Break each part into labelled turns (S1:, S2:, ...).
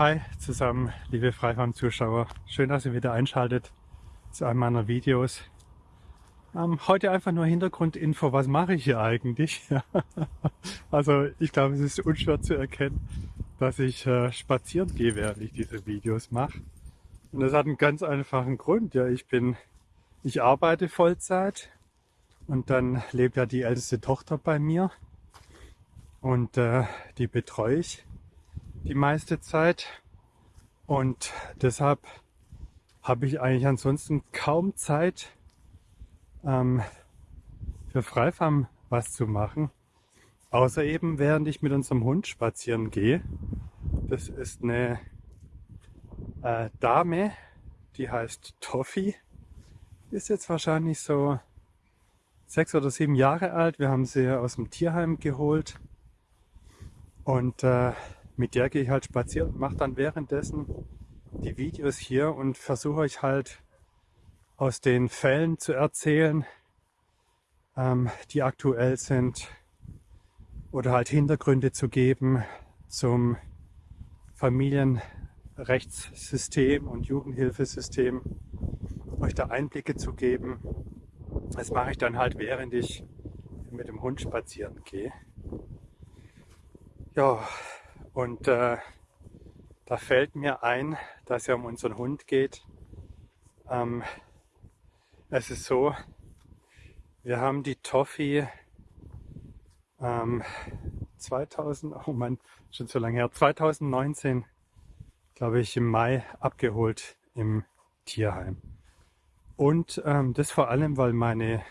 S1: Hi zusammen, liebe Freifarm-Zuschauer. Schön, dass ihr wieder einschaltet zu einem meiner Videos. Ähm, heute einfach nur Hintergrundinfo, was mache ich hier eigentlich? also ich glaube, es ist unschwer zu erkennen, dass ich äh, spazieren gehe, während ich diese Videos mache. Und das hat einen ganz einfachen Grund. Ja, ich bin, ich arbeite Vollzeit und dann lebt ja die älteste Tochter bei mir und äh, die betreue ich die meiste Zeit. Und deshalb habe ich eigentlich ansonsten kaum Zeit ähm, für Freifarm was zu machen. Außer eben während ich mit unserem Hund spazieren gehe. Das ist eine äh, Dame, die heißt Toffee. Ist jetzt wahrscheinlich so sechs oder sieben Jahre alt. Wir haben sie aus dem Tierheim geholt. Und äh, mit der gehe ich halt spazieren und mache dann währenddessen die Videos hier und versuche euch halt aus den Fällen zu erzählen, ähm, die aktuell sind oder halt Hintergründe zu geben zum Familienrechtssystem und Jugendhilfesystem, euch da Einblicke zu geben. Das mache ich dann halt, während ich mit dem Hund spazieren gehe. Ja, und äh, da fällt mir ein, dass es ja um unseren Hund geht. Ähm, es ist so, wir haben die Toffee ähm, 2000, oh Mann, schon so lange her, 2019, glaube ich, im Mai abgeholt im Tierheim. Und ähm, das vor allem, weil meine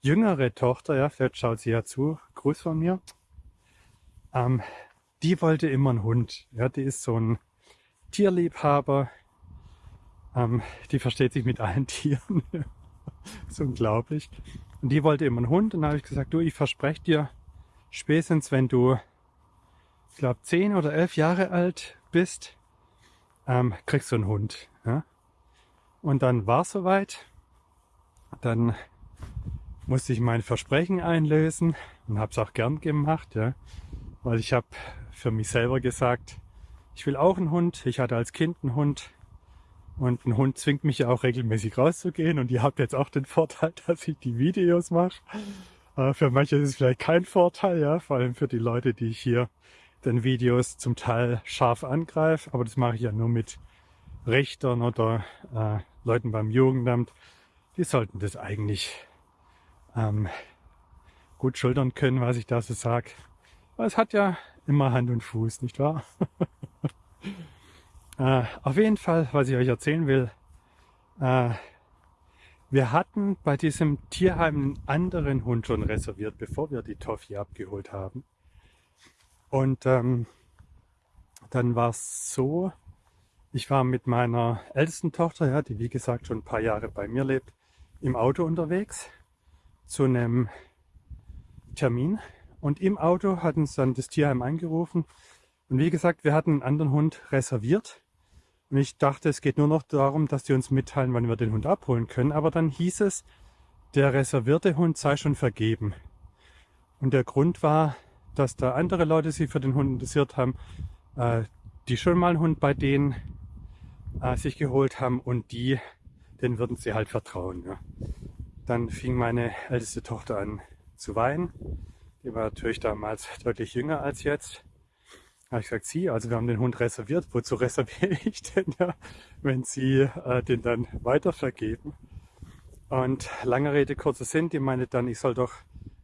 S1: jüngere Tochter, ja, vielleicht schaut sie ja zu, Gruß von mir, ähm, die wollte immer einen Hund. Ja, die ist so ein Tierliebhaber. Ähm, die versteht sich mit allen Tieren. das ist unglaublich. Und die wollte immer einen Hund. Und dann habe ich gesagt, du, ich verspreche dir, spätestens wenn du, ich glaube, zehn oder elf Jahre alt bist, ähm, kriegst du einen Hund. Ja? Und dann war es soweit. Dann musste ich mein Versprechen einlösen und habe es auch gern gemacht, ja. Weil ich habe für mich selber gesagt, ich will auch einen Hund. Ich hatte als Kind einen Hund. Und ein Hund zwingt mich ja auch regelmäßig rauszugehen. Und ihr habt jetzt auch den Vorteil, dass ich die Videos mache. Äh, für manche ist es vielleicht kein Vorteil, ja, vor allem für die Leute, die ich hier den Videos zum Teil scharf angreife. Aber das mache ich ja nur mit Richtern oder äh, Leuten beim Jugendamt. Die sollten das eigentlich ähm, gut schultern können, was ich da so sage. Es hat ja immer Hand und Fuß, nicht wahr? äh, auf jeden Fall, was ich euch erzählen will, äh, wir hatten bei diesem Tierheim einen anderen Hund schon reserviert, bevor wir die Toffee abgeholt haben. Und ähm, dann war es so, ich war mit meiner ältesten Tochter, ja, die wie gesagt schon ein paar Jahre bei mir lebt, im Auto unterwegs zu einem Termin und im Auto hat uns dann das Tierheim angerufen. Und wie gesagt, wir hatten einen anderen Hund reserviert. Und ich dachte, es geht nur noch darum, dass die uns mitteilen, wann wir den Hund abholen können. Aber dann hieß es, der reservierte Hund sei schon vergeben. Und der Grund war, dass da andere Leute sich für den Hund interessiert haben, äh, die schon mal einen Hund bei denen äh, sich geholt haben und die, denen würden sie halt vertrauen. Ja. Dann fing meine älteste Tochter an zu weinen die war natürlich damals deutlich jünger als jetzt. Da habe ich gesagt, sie, also wir haben den Hund reserviert. Wozu reserviere ich denn ja, wenn sie äh, den dann weiter vergeben? Und lange Rede, kurzer Sinn, die meinte dann, ich soll doch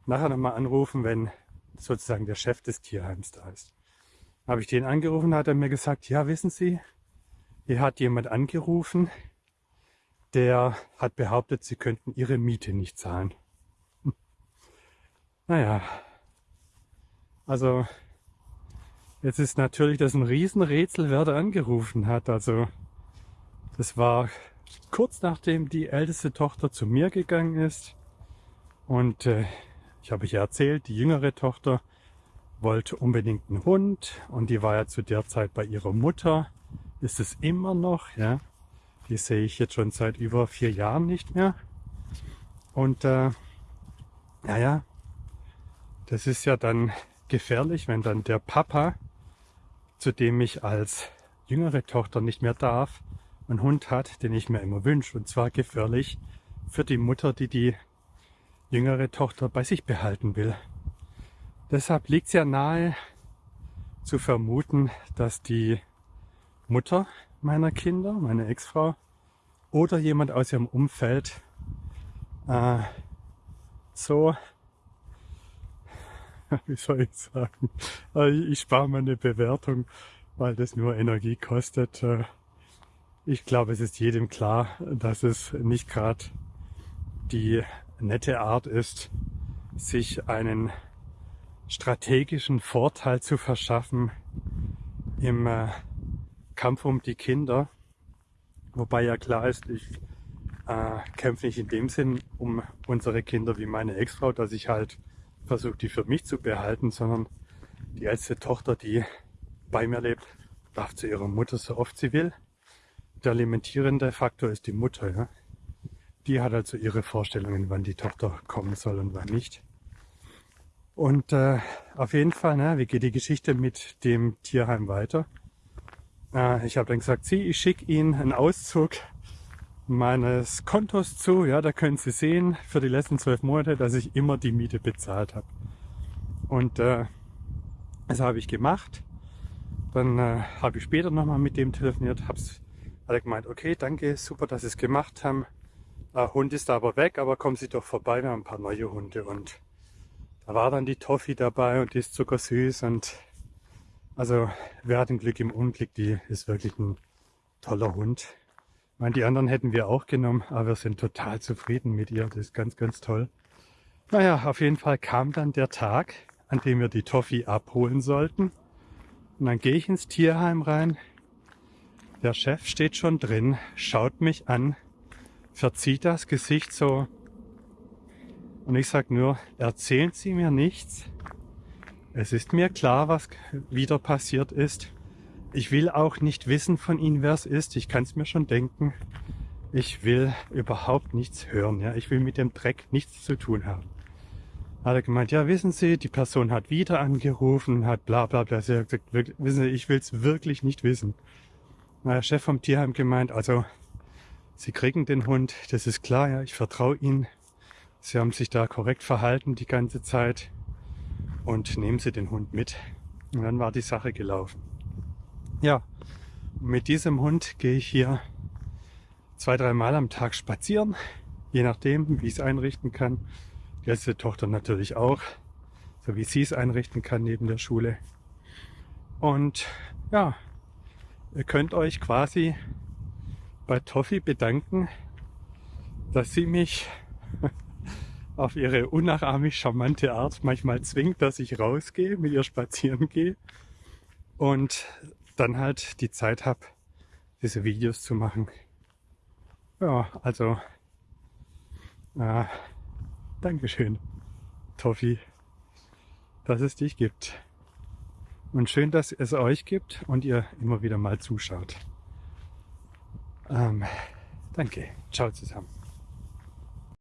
S1: nachher nochmal anrufen, wenn sozusagen der Chef des Tierheims da ist. Habe ich den angerufen, hat er mir gesagt, ja, wissen Sie, hier hat jemand angerufen, der hat behauptet, Sie könnten Ihre Miete nicht zahlen. Naja, also jetzt ist natürlich das ein Riesenrätsel, wer da angerufen hat. Also das war kurz nachdem die älteste Tochter zu mir gegangen ist. Und äh, ich habe euch ja erzählt, die jüngere Tochter wollte unbedingt einen Hund und die war ja zu der Zeit bei ihrer Mutter. Ist es immer noch, ja. Die sehe ich jetzt schon seit über vier Jahren nicht mehr. Und äh, naja, das ist ja dann gefährlich, wenn dann der Papa, zu dem ich als jüngere Tochter nicht mehr darf, einen Hund hat, den ich mir immer wünsche. Und zwar gefährlich für die Mutter, die die jüngere Tochter bei sich behalten will. Deshalb liegt es ja nahe zu vermuten, dass die Mutter meiner Kinder, meine Ex-Frau oder jemand aus ihrem Umfeld äh, so, wie soll ich sagen, äh, ich spare mir eine Bewertung, weil das nur Energie kostet. Äh, ich glaube, es ist jedem klar, dass es nicht gerade die nette Art ist, sich einen strategischen Vorteil zu verschaffen im äh, Kampf um die Kinder. Wobei ja klar ist, ich äh, kämpfe nicht in dem Sinn um unsere Kinder wie meine Ex-Frau, dass ich halt versuche, die für mich zu behalten, sondern die älteste Tochter, die bei mir lebt, darf zu ihrer Mutter so oft sie will. Der alimentierende Faktor ist die Mutter. Ja? Die hat also ihre Vorstellungen, wann die Tochter kommen soll und wann nicht. Und äh, auf jeden Fall, ne, wie geht die Geschichte mit dem Tierheim weiter? Äh, ich habe dann gesagt, sie, ich schicke Ihnen einen Auszug meines Kontos zu. Ja, da können Sie sehen für die letzten zwölf Monate, dass ich immer die Miete bezahlt habe. Und äh, das habe ich gemacht. Dann äh, habe ich später nochmal mit dem telefoniert, hab's, hat er gemeint, okay, danke, super, dass Sie es gemacht haben. Äh, Hund ist aber weg, aber kommen Sie doch vorbei, wir haben ein paar neue Hunde und da war dann die Toffee dabei und die ist zuckersüß und also wir hatten Glück im Unglück, die ist wirklich ein toller Hund. Ich meine, die anderen hätten wir auch genommen, aber wir sind total zufrieden mit ihr. Das ist ganz, ganz toll. Naja, auf jeden Fall kam dann der Tag, an dem wir die Toffee abholen sollten. Und dann gehe ich ins Tierheim rein. Der Chef steht schon drin, schaut mich an, verzieht das Gesicht so und ich sage nur, erzählen Sie mir nichts. Es ist mir klar, was wieder passiert ist. Ich will auch nicht wissen von Ihnen, wer es ist. Ich kann es mir schon denken. Ich will überhaupt nichts hören. Ja? Ich will mit dem Dreck nichts zu tun haben. Hat er gemeint, ja, wissen Sie, die Person hat wieder angerufen, hat bla bla bla. Sie hat gesagt, wissen Sie, ich will es wirklich nicht wissen. Na, der Chef vom Tierheim gemeint, also Sie kriegen den Hund, das ist klar, ja, ich vertraue Ihnen. Sie haben sich da korrekt verhalten die ganze Zeit und nehmen Sie den Hund mit. Und dann war die Sache gelaufen. Ja, mit diesem Hund gehe ich hier zwei, drei Mal am Tag spazieren, je nachdem, wie ich es einrichten kann. Die älteste Tochter natürlich auch, so wie sie es einrichten kann neben der Schule. Und ja, ihr könnt euch quasi bei Toffi bedanken, dass sie mich auf ihre unnachahmlich charmante Art manchmal zwingt, dass ich rausgehe, mit ihr spazieren gehe und dann halt die Zeit habe, diese Videos zu machen. Ja, also äh, Dankeschön, Toffi, dass es dich gibt. Und schön, dass es euch gibt und ihr immer wieder mal zuschaut. Ähm, danke. Ciao zusammen.